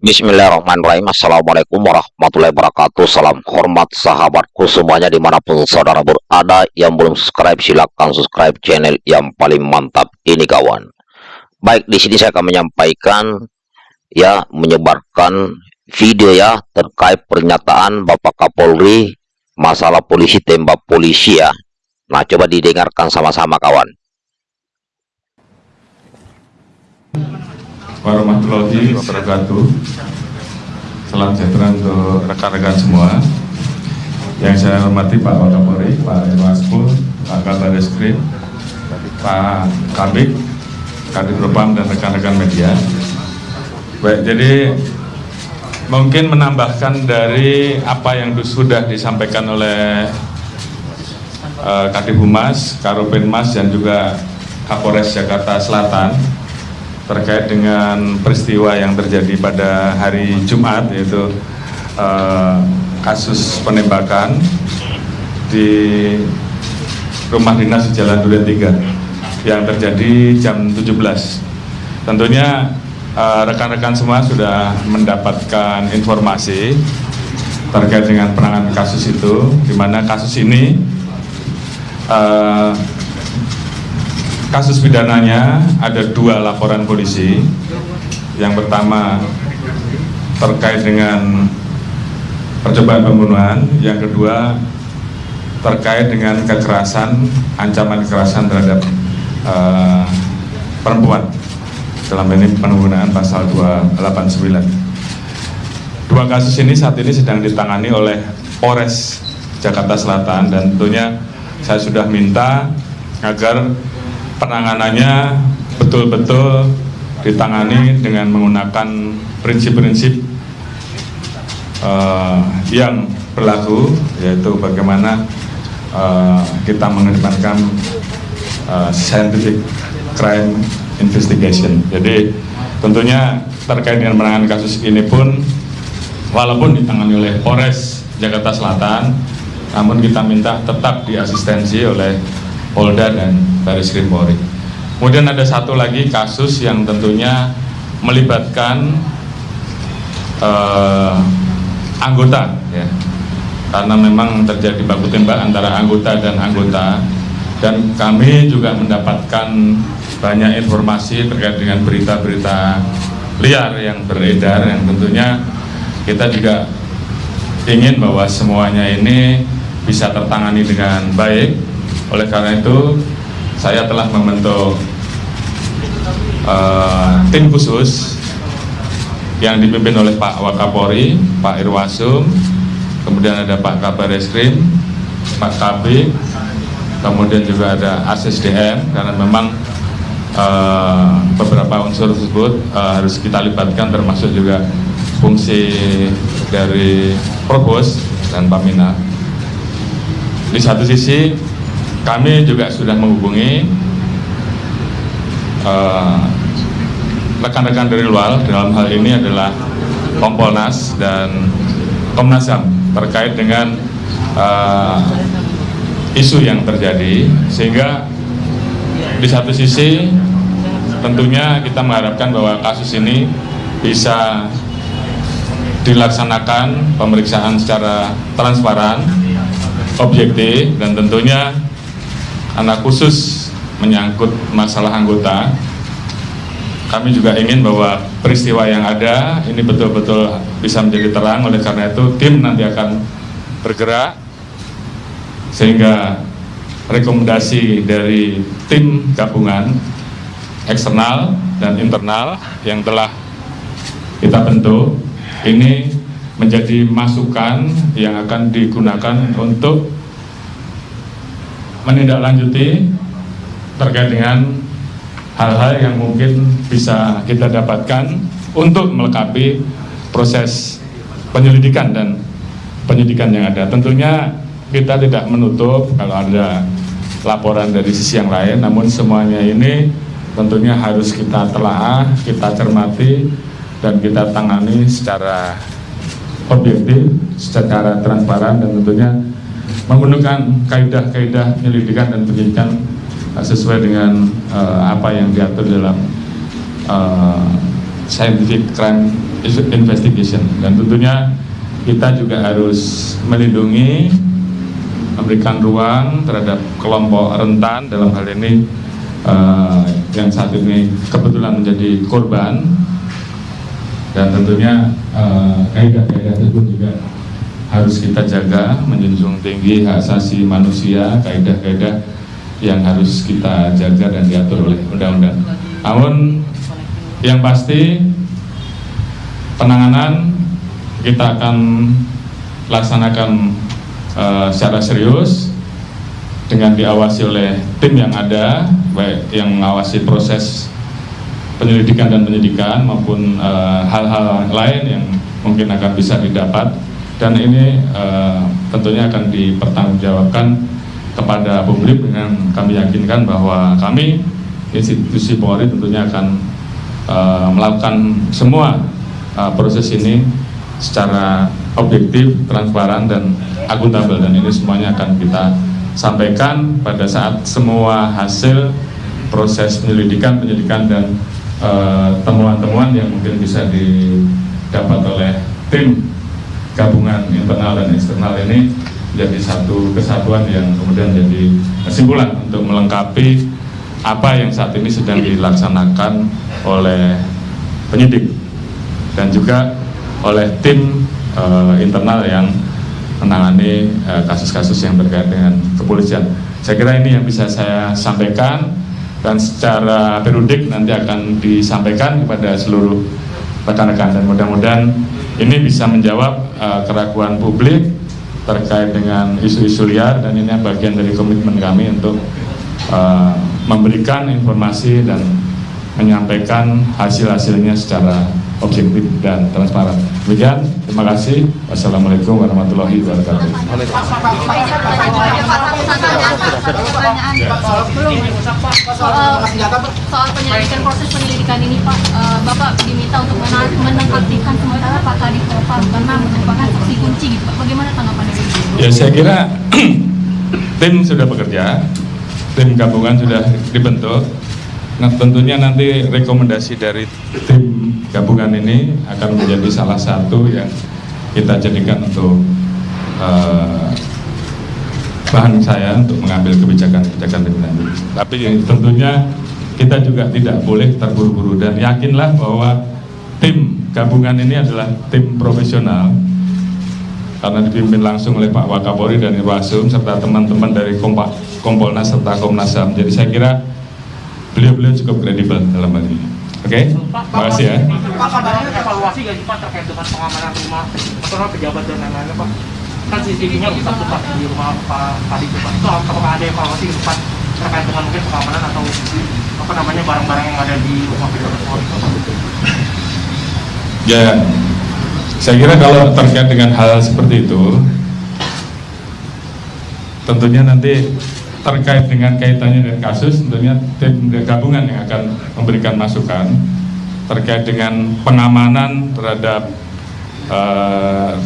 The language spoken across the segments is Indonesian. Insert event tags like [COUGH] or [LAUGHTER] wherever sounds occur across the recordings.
Bismillahirrahmanirrahim. Assalamualaikum warahmatullahi wabarakatuh. Salam hormat sahabatku semuanya di mana pun saudara berada. Yang belum subscribe silahkan subscribe channel yang paling mantap ini kawan. Baik di sini saya akan menyampaikan Ya menyebarkan video ya terkait pernyataan Bapak Kapolri Masalah polisi tembak polisi ya. Nah coba didengarkan sama-sama kawan warahmatullahi wabarakatuh. Salam sejahtera untuk rekan-rekan semua. Yang saya hormati Pak Wakapolri, Pak Irwaspul, Pak Kabar Eskrim, Pak Kabik, Kadit Propam dan rekan-rekan media. Baik, jadi mungkin menambahkan dari apa yang sudah disampaikan oleh uh, Kadif Humas, Karopenmas dan juga Kapolres Jakarta Selatan terkait dengan peristiwa yang terjadi pada hari Jumat yaitu uh, kasus penembakan di rumah dinas di Jalan Duren 3 yang terjadi jam 17 tentunya eh, rekan-rekan uh, semua sudah mendapatkan informasi terkait dengan penanganan kasus itu di mana kasus ini uh, kasus pidananya ada dua laporan polisi. Yang pertama terkait dengan percobaan pembunuhan, yang kedua terkait dengan kekerasan, ancaman kekerasan terhadap uh, perempuan dalam ini penggunaan pasal 289. Dua kasus ini saat ini sedang ditangani oleh Polres Jakarta Selatan dan tentunya saya sudah minta agar penanganannya betul-betul ditangani dengan menggunakan prinsip-prinsip uh, yang berlaku yaitu bagaimana uh, kita mengedepankan uh, scientific crime investigation. Jadi tentunya terkait dengan penanganan kasus ini pun walaupun ditangani oleh Polres Jakarta Selatan, namun kita minta tetap diasistensi oleh Polda dan Baris Krim Polri. Kemudian ada satu lagi kasus yang tentunya melibatkan uh, anggota, ya, karena memang terjadi baku tembak antara anggota dan anggota, dan kami juga mendapatkan banyak informasi terkait dengan berita-berita liar yang beredar, yang tentunya kita juga ingin bahwa semuanya ini bisa tertangani dengan baik oleh karena itu, saya telah membentuk uh, tim khusus yang dipimpin oleh Pak Wakapori, Pak Irwasum, kemudian ada Pak Kabar Eskrim, Pak KB, kemudian juga ada ASSDM, karena memang uh, beberapa unsur tersebut uh, harus kita libatkan termasuk juga fungsi dari Provos dan Pamina. Di satu sisi kami juga sudah menghubungi eh, rekan-rekan uh, dari luar dalam hal ini adalah Kompolnas dan Komnas HAM terkait dengan uh, isu yang terjadi. Sehingga di satu sisi tentunya kita mengharapkan bahwa kasus ini bisa dilaksanakan pemeriksaan secara transparan, objektif dan tentunya anak khusus menyangkut masalah anggota. Kami juga ingin bahwa peristiwa yang ada ini betul-betul bisa menjadi terang. Oleh karena itu tim nanti akan bergerak sehingga rekomendasi dari tim gabungan eksternal dan internal yang telah kita bentuk ini menjadi masukan yang akan digunakan untuk menindaklanjuti terkait dengan hal-hal yang mungkin bisa kita dapatkan untuk melengkapi proses penyelidikan dan penyidikan yang ada. Tentunya kita tidak menutup kalau ada laporan dari sisi yang lain, namun semuanya ini tentunya harus kita telaah, kita cermati, dan kita tangani secara objektif, secara transparan, dan tentunya menggunakan kaidah-kaidah penyelidikan dan penyidikan sesuai dengan uh, apa yang diatur dalam uh, scientific crime investigation. Dan tentunya kita juga harus melindungi memberikan ruang terhadap kelompok rentan dalam hal ini uh, yang saat ini kebetulan menjadi korban. Dan tentunya kaidah-kaidah uh, tersebut juga harus kita jaga menjunjung tinggi hak asasi manusia kaidah-kaidah yang harus kita jaga dan diatur oleh undang-undang. Namun yang pasti penanganan kita akan laksanakan uh, secara serius dengan diawasi oleh tim yang ada, baik yang mengawasi proses penyelidikan dan penyidikan maupun eh, hal-hal uh, lain yang mungkin akan bisa didapat dan ini uh, tentunya akan dipertanggungjawabkan kepada publik dengan kami yakinkan bahwa kami institusi Polri tentunya akan uh, melakukan semua uh, proses ini secara objektif, transparan dan akuntabel. Dan ini semuanya akan kita sampaikan pada saat semua hasil proses penyelidikan, penyelidikan dan temuan-temuan uh, yang mungkin bisa didapat oleh tim gabungan internal dan eksternal ini menjadi satu kesatuan yang kemudian jadi kesimpulan untuk melengkapi apa yang saat ini sedang dilaksanakan oleh penyidik dan juga oleh tim uh, internal yang menangani eh, kasus-kasus uh, yang berkait dengan kepolisian. Saya kira ini yang bisa saya sampaikan dan secara periodik nanti akan disampaikan kepada seluruh rekan-rekan dan mudah-mudahan ini bisa menjawab uh, keraguan publik terkait dengan isu-isu liar dan ini bagian dari komitmen kami untuk uh, memberikan informasi dan menyampaikan hasil-hasilnya secara objektif dan transparan. Demikian, terima kasih. Wassalamualaikum warahmatullahi wabarakatuh. Soal, penyelidikan proses penyelidikan ini Pak, uh, Bapak diminta untuk menonaktifkan sementara Pak Kadif Propam karena merupakan saksi kunci gitu Pak. Bagaimana tanggapannya? Ya saya kira [CLEARS THROAT] tim sudah bekerja, tim gabungan sudah dibentuk. Nah tentunya nanti rekomendasi dari tim gabungan ini akan menjadi salah satu yang kita jadikan untuk uh, bahan saya untuk mengambil kebijakan-kebijakan lebih lanjut. Tapi tentunya kita juga tidak boleh terburu-buru dan yakinlah bahwa tim gabungan ini adalah tim profesional karena dipimpin langsung oleh Pak Wakapori dan Irwasum serta teman-teman dari Kompolnas serta Komnas HAM. Jadi saya kira beliau-beliau cukup kredibel dalam hal ini. Oke, okay? terima kasih ya. Pak, kabarnya evaluasi gak sih Pak terkait dengan pengamanan rumah atau pejabat dan lain-lain Pak? Kan CCTV-nya rusak tuh Pak di rumah Pak tadi itu Pak. Itu apakah ada evaluasi ke Pak terkait dengan mungkin pengamanan atau apa namanya barang-barang yang ada di rumah pejabat Polri Ya, saya kira kalau terkait dengan hal seperti itu, tentunya nanti terkait dengan kaitannya dengan kasus tentunya tim gabungan yang akan memberikan masukan terkait dengan pengamanan terhadap uh,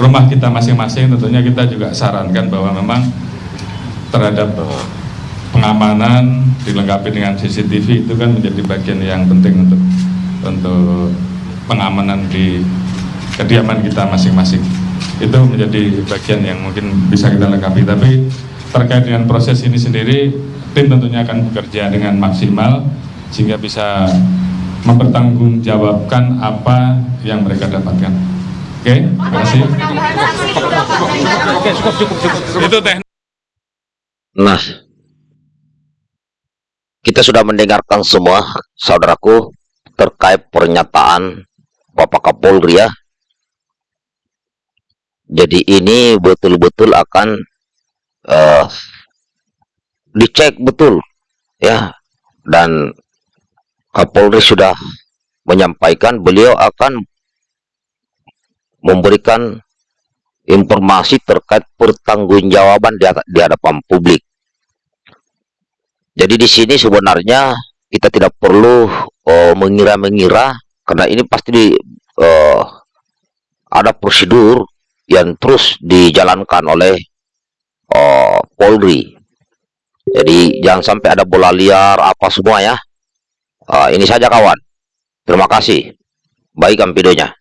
rumah kita masing-masing. Tentunya kita juga sarankan bahwa memang terhadap pengamanan dilengkapi dengan CCTV itu kan menjadi bagian yang penting untuk untuk pengamanan di kediaman kita masing-masing. Itu menjadi bagian yang mungkin bisa kita lengkapi. Tapi terkait dengan proses ini sendiri tim tentunya akan bekerja dengan maksimal sehingga bisa mempertanggungjawabkan apa yang mereka dapatkan. Oke, okay, terima kasih. Oke, cukup, cukup, cukup. Itu teknik. Nah, kita sudah mendengarkan semua, saudaraku, terkait pernyataan Bapak Kapolri ya. Jadi ini betul-betul akan uh, dicek betul ya dan Kapolri sudah menyampaikan beliau akan memberikan informasi terkait pertanggungjawaban di, di hadapan publik. Jadi di sini sebenarnya kita tidak perlu eh, mengira-mengira karena ini pasti di, uh, ada prosedur yang terus dijalankan oleh uh, Polri. Jadi jangan sampai ada bola liar apa semua ya. Uh, ini saja kawan. Terima kasih. Baikkan videonya.